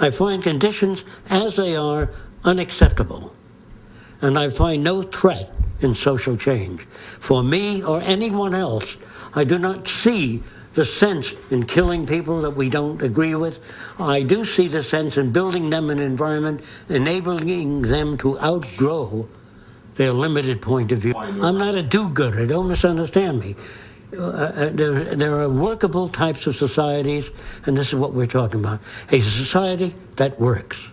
I find conditions as they are unacceptable. And I find no threat in social change. For me or anyone else, I do not see the sense in killing people that we don't agree with. I do see the sense in building them an environment, enabling them to outgrow their limited point of view. I'm not a do-gooder. Don't misunderstand me. Uh, uh, there, there are workable types of societies, and this is what we're talking about. A society that works.